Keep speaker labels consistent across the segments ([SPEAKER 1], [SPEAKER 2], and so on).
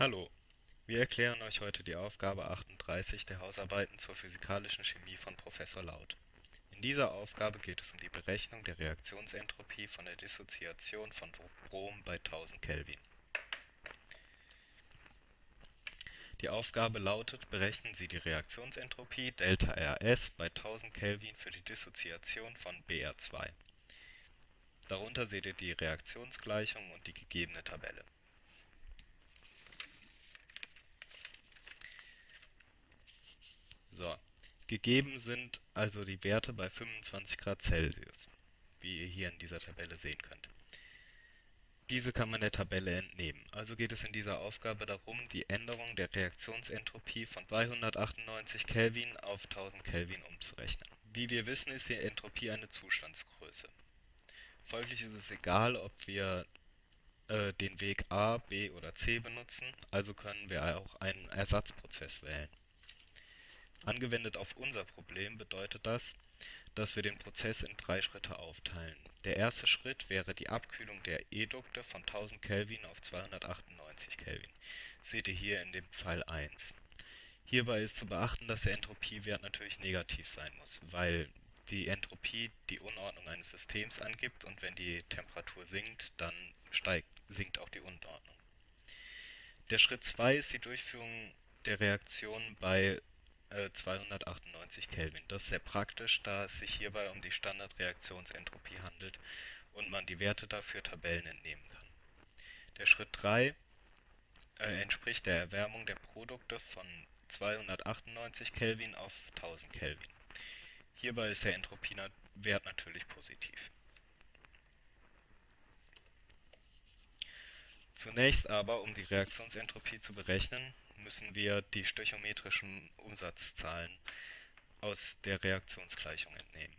[SPEAKER 1] Hallo, wir erklären euch heute die Aufgabe 38 der Hausarbeiten zur physikalischen Chemie von Professor Lauth. In dieser Aufgabe geht es um die Berechnung der Reaktionsentropie von der Dissoziation von Brom bei 1000 Kelvin. Die Aufgabe lautet, berechnen Sie die Reaktionsentropie ΔRS bei 1000 Kelvin für die Dissoziation von Br2. Darunter seht ihr die Reaktionsgleichung und die gegebene Tabelle So, gegeben sind also die Werte bei 25 Grad Celsius, wie ihr hier in dieser Tabelle sehen könnt. Diese kann man der Tabelle entnehmen. Also geht es in dieser Aufgabe darum, die Änderung der Reaktionsentropie von 298 Kelvin auf 1000 Kelvin umzurechnen. Wie wir wissen, ist die Entropie eine Zustandsgröße. Folglich ist es egal, ob wir äh, den Weg A, B oder C benutzen, also können wir auch einen Ersatzprozess wählen. Angewendet auf unser Problem bedeutet das, dass wir den Prozess in drei Schritte aufteilen. Der erste Schritt wäre die Abkühlung der Edukte von 1000 Kelvin auf 298 Kelvin. Seht ihr hier in dem Pfeil 1. Hierbei ist zu beachten, dass der Entropiewert natürlich negativ sein muss, weil die Entropie die Unordnung eines Systems angibt und wenn die Temperatur sinkt, dann steigt, sinkt auch die Unordnung. Der Schritt 2 ist die Durchführung der Reaktion bei 298 äh, Kelvin. Das ist sehr praktisch, da es sich hierbei um die Standardreaktionsentropie handelt und man die Werte dafür Tabellen entnehmen kann. Der Schritt 3 äh, entspricht der Erwärmung der Produkte von 298 Kelvin auf 1000 Kelvin. Hierbei ist der Entropiewert natürlich positiv. Zunächst aber, um die Reaktionsentropie zu berechnen, müssen wir die stöchiometrischen Umsatzzahlen aus der Reaktionsgleichung entnehmen.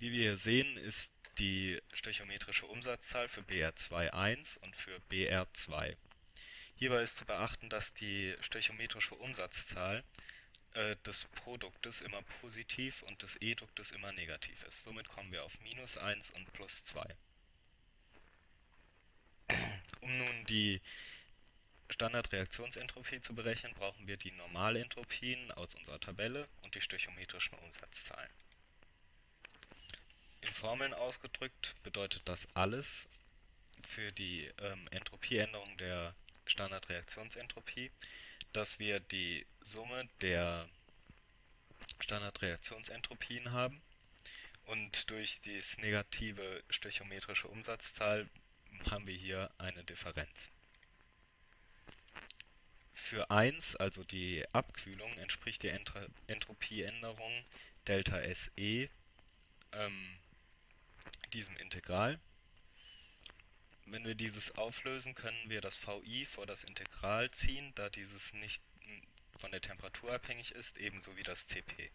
[SPEAKER 1] Wie wir hier sehen, ist die stöchiometrische Umsatzzahl für BR2 1 und für BR2. Hierbei ist zu beachten, dass die stöchiometrische Umsatzzahl äh, des Produktes immer positiv und des Eduktes immer negativ ist. Somit kommen wir auf minus 1 und plus 2. Um nun die Standardreaktionsentropie zu berechnen, brauchen wir die Normalentropien aus unserer Tabelle und die stöchiometrischen Umsatzzahlen. In Formeln ausgedrückt bedeutet das alles für die ähm, Entropieänderung der Standardreaktionsentropie, dass wir die Summe der Standardreaktionsentropien haben und durch die negative stöchiometrische Umsatzzahl haben wir hier eine Differenz. Für 1, also die Abkühlung, entspricht die Entropieänderung Delta SE ähm, diesem Integral. Wenn wir dieses auflösen, können wir das VI vor das Integral ziehen, da dieses nicht von der Temperatur abhängig ist, ebenso wie das CP.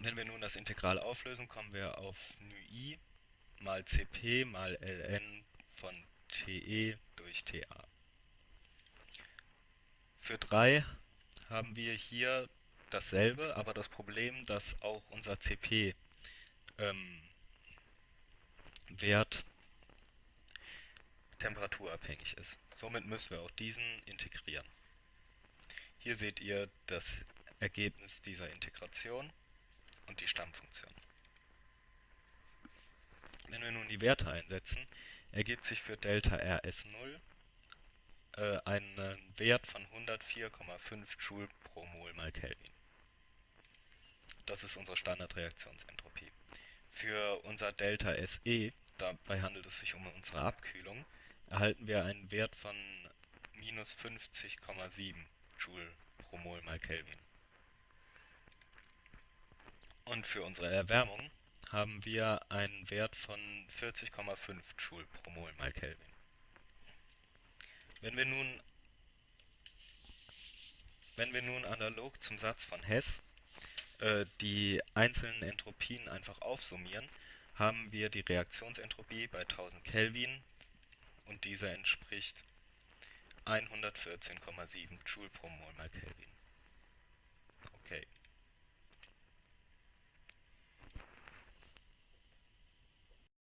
[SPEAKER 1] Wenn wir nun das Integral auflösen, kommen wir auf νi mal CP mal ln von TE durch TA. Für 3 haben wir hier dasselbe, aber das Problem, dass auch unser CP ähm, Wert temperaturabhängig ist. Somit müssen wir auch diesen integrieren. Hier seht ihr das Ergebnis dieser Integration und die Stammfunktion. Wenn wir nun die Werte einsetzen, ergibt sich für Delta RS0 äh, einen Wert von 104,5 Joule pro Mol mal Kelvin. Das ist unsere Standardreaktionsentropie. Für unser Delta SE, dabei handelt es sich um unsere Abkühlung, erhalten wir einen Wert von minus 50,7 Joule pro Mol mal Kelvin. Und für unsere Erwärmung haben wir einen Wert von 40,5 Joule pro Mol mal Kelvin. Wenn wir nun wenn wir nun analog zum Satz von Hess äh, die einzelnen Entropien einfach aufsummieren, haben wir die Reaktionsentropie bei 1000 Kelvin und diese entspricht 114,7 Joule pro Mol mal Kelvin. Okay.